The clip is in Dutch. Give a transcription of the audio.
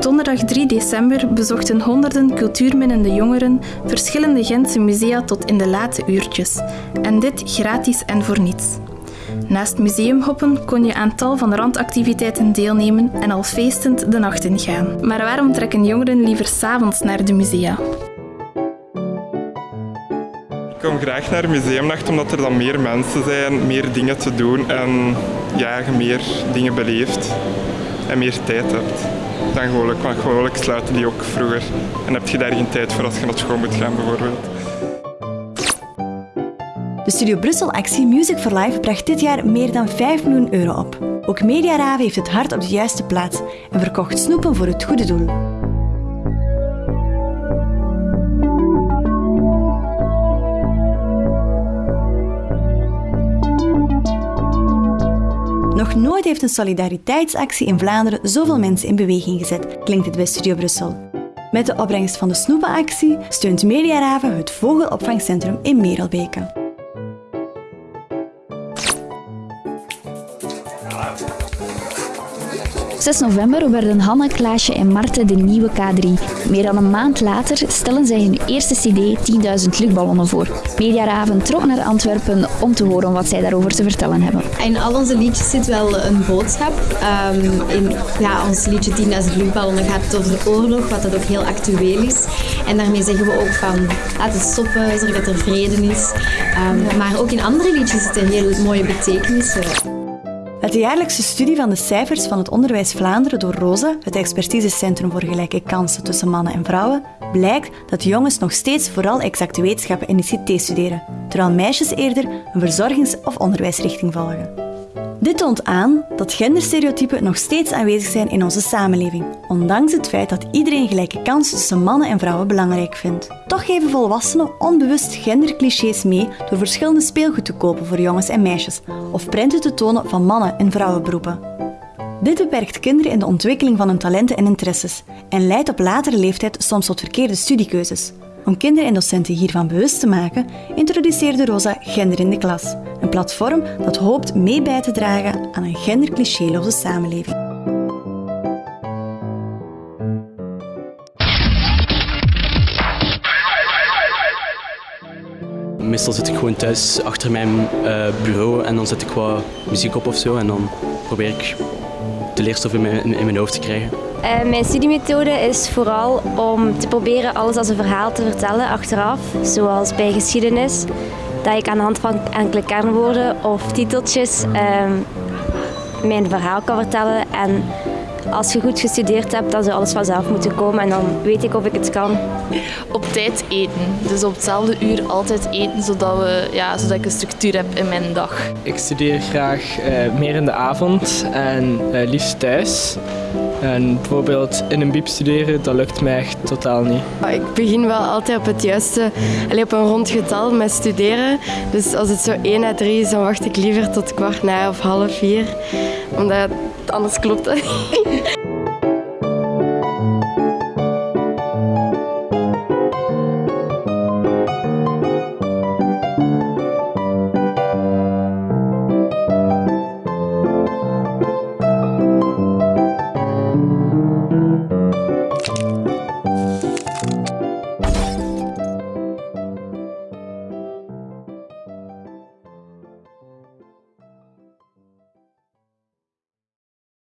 donderdag 3 december bezochten honderden cultuurminnende jongeren verschillende Gentse musea tot in de late uurtjes. En dit gratis en voor niets. Naast museumhoppen kon je aan tal van randactiviteiten deelnemen en al feestend de nacht ingaan. Maar waarom trekken jongeren liever s'avonds naar de musea? Ik kom graag naar museumnacht omdat er dan meer mensen zijn, meer dingen te doen en ja, je meer dingen beleeft en meer tijd hebt dan gewoonlijk. Want gewoonlijk sluiten die ook vroeger en heb je daar geen tijd voor als je naar school moet gaan bijvoorbeeld. De Studio Brussel-actie Music for Life bracht dit jaar meer dan 5 miljoen euro op. Ook Mediaraven heeft het hart op de juiste plaats en verkocht snoepen voor het goede doel. Nooit heeft een solidariteitsactie in Vlaanderen zoveel mensen in beweging gezet, klinkt het bij Studio Brussel. Met de opbrengst van de snoepenactie steunt Mediaraven het vogelopvangcentrum in Merelbeke. 6 november werden Hanne, Klaasje en Marte de nieuwe K3. Meer dan een maand later stellen zij hun eerste cd 10.000 luchtballonnen voor. Mediaraven trok naar Antwerpen om te horen wat zij daarover te vertellen hebben. In al onze liedjes zit wel een boodschap. Um, in ja, ons liedje 10.000 luchtballonnen gaat over de oorlog, wat dat ook heel actueel is. En daarmee zeggen we ook van laat het stoppen, zorg dat er vrede is. Um, maar ook in andere liedjes zitten heel mooie betekenissen. Uit de jaarlijkse studie van de cijfers van het Onderwijs Vlaanderen door ROSA, het expertisecentrum voor gelijke kansen tussen mannen en vrouwen, blijkt dat jongens nog steeds vooral exacte wetenschappen en ICT studeren, terwijl meisjes eerder een verzorgings- of onderwijsrichting volgen. Dit toont aan dat genderstereotypen nog steeds aanwezig zijn in onze samenleving, ondanks het feit dat iedereen gelijke kansen tussen mannen en vrouwen belangrijk vindt. Toch geven volwassenen onbewust genderclichés mee door verschillende speelgoed te kopen voor jongens en meisjes of prenten te tonen van mannen- en vrouwenberoepen. Dit beperkt kinderen in de ontwikkeling van hun talenten en interesses en leidt op latere leeftijd soms tot verkeerde studiekeuzes. Om kinderen en docenten hiervan bewust te maken, introduceerde Rosa Gender in de Klas, een platform dat hoopt mee bij te dragen aan een genderclichéloze samenleving. Meestal zit ik gewoon thuis achter mijn uh, bureau en dan zet ik wat muziek op of zo en dan probeer ik de leerstof in mijn, in mijn hoofd te krijgen. Uh, mijn studiemethode is vooral om te proberen alles als een verhaal te vertellen achteraf, zoals bij geschiedenis, dat ik aan de hand van enkele kernwoorden of titeltjes uh, mijn verhaal kan vertellen en als je goed gestudeerd hebt, dan zou alles vanzelf moeten komen en dan weet ik of ik het kan. Op tijd eten. Dus op hetzelfde uur altijd eten, zodat, we, ja, zodat ik een structuur heb in mijn dag. Ik studeer graag uh, meer in de avond en uh, liefst thuis. En bijvoorbeeld in een biep studeren, dat lukt mij echt totaal niet. Ik begin wel altijd op het juiste, alleen op een rond getal met studeren. Dus als het zo 1 à 3 is, dan wacht ik liever tot kwart na of half vier. Omdat anders klopt dat niet.